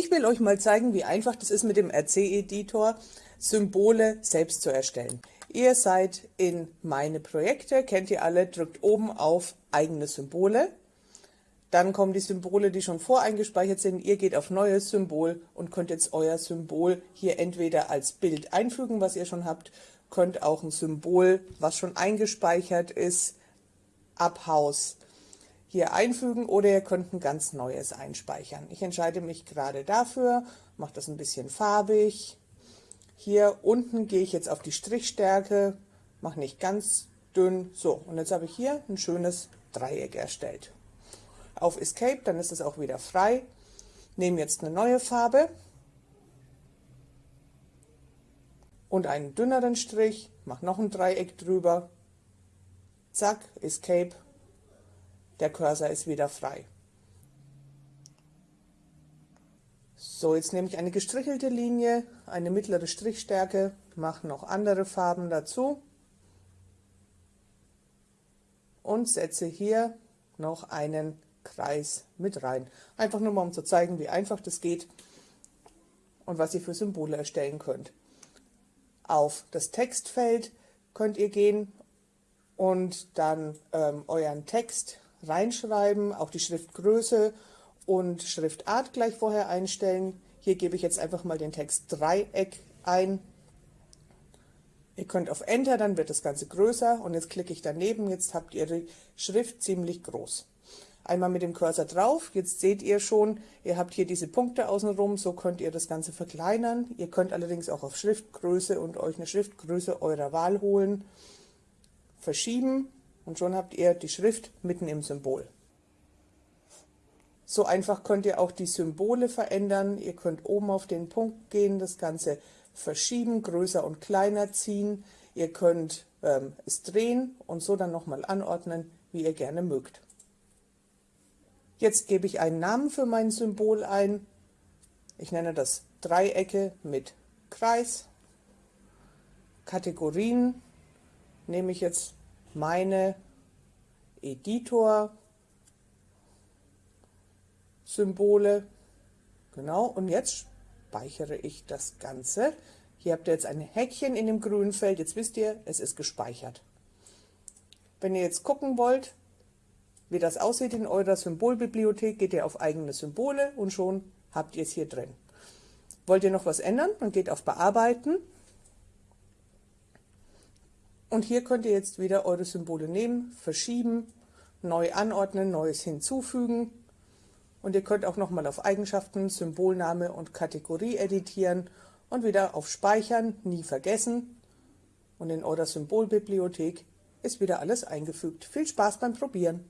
Ich will euch mal zeigen, wie einfach das ist mit dem RC-Editor, Symbole selbst zu erstellen. Ihr seid in meine Projekte, kennt ihr alle, drückt oben auf eigene Symbole. Dann kommen die Symbole, die schon voreingespeichert sind. Ihr geht auf neues Symbol und könnt jetzt euer Symbol hier entweder als Bild einfügen, was ihr schon habt, könnt auch ein Symbol, was schon eingespeichert ist, ab Haus hier einfügen oder ihr könnt ein ganz neues einspeichern. Ich entscheide mich gerade dafür, mache das ein bisschen farbig. Hier unten gehe ich jetzt auf die Strichstärke, mache nicht ganz dünn. So, und jetzt habe ich hier ein schönes Dreieck erstellt. Auf Escape, dann ist es auch wieder frei. Nehme jetzt eine neue Farbe und einen dünneren Strich, mache noch ein Dreieck drüber. Zack, Escape der Cursor ist wieder frei. So, jetzt nehme ich eine gestrichelte Linie, eine mittlere Strichstärke, mache noch andere Farben dazu und setze hier noch einen Kreis mit rein. Einfach nur mal, um zu zeigen, wie einfach das geht und was ihr für Symbole erstellen könnt. Auf das Textfeld könnt ihr gehen und dann ähm, euren Text reinschreiben, auch die Schriftgröße und Schriftart gleich vorher einstellen. Hier gebe ich jetzt einfach mal den Text Dreieck ein. Ihr könnt auf Enter, dann wird das Ganze größer und jetzt klicke ich daneben, jetzt habt ihr die Schrift ziemlich groß. Einmal mit dem Cursor drauf, jetzt seht ihr schon, ihr habt hier diese Punkte außenrum, so könnt ihr das Ganze verkleinern. Ihr könnt allerdings auch auf Schriftgröße und euch eine Schriftgröße eurer Wahl holen, verschieben und schon habt ihr die Schrift mitten im Symbol. So einfach könnt ihr auch die Symbole verändern. Ihr könnt oben auf den Punkt gehen, das Ganze verschieben, größer und kleiner ziehen. Ihr könnt ähm, es drehen und so dann nochmal anordnen, wie ihr gerne mögt. Jetzt gebe ich einen Namen für mein Symbol ein. Ich nenne das Dreiecke mit Kreis. Kategorien nehme ich jetzt meine Editor Symbole. Genau, und jetzt speichere ich das Ganze. Hier habt ihr jetzt ein Häkchen in dem grünen Feld. Jetzt wisst ihr, es ist gespeichert. Wenn ihr jetzt gucken wollt, wie das aussieht in eurer Symbolbibliothek, geht ihr auf eigene Symbole und schon habt ihr es hier drin. Wollt ihr noch was ändern? Dann geht auf Bearbeiten und hier könnt ihr jetzt wieder eure Symbole nehmen, verschieben, neu anordnen, neues hinzufügen. Und ihr könnt auch nochmal auf Eigenschaften, Symbolname und Kategorie editieren und wieder auf Speichern, nie vergessen. Und in eurer Symbolbibliothek ist wieder alles eingefügt. Viel Spaß beim Probieren!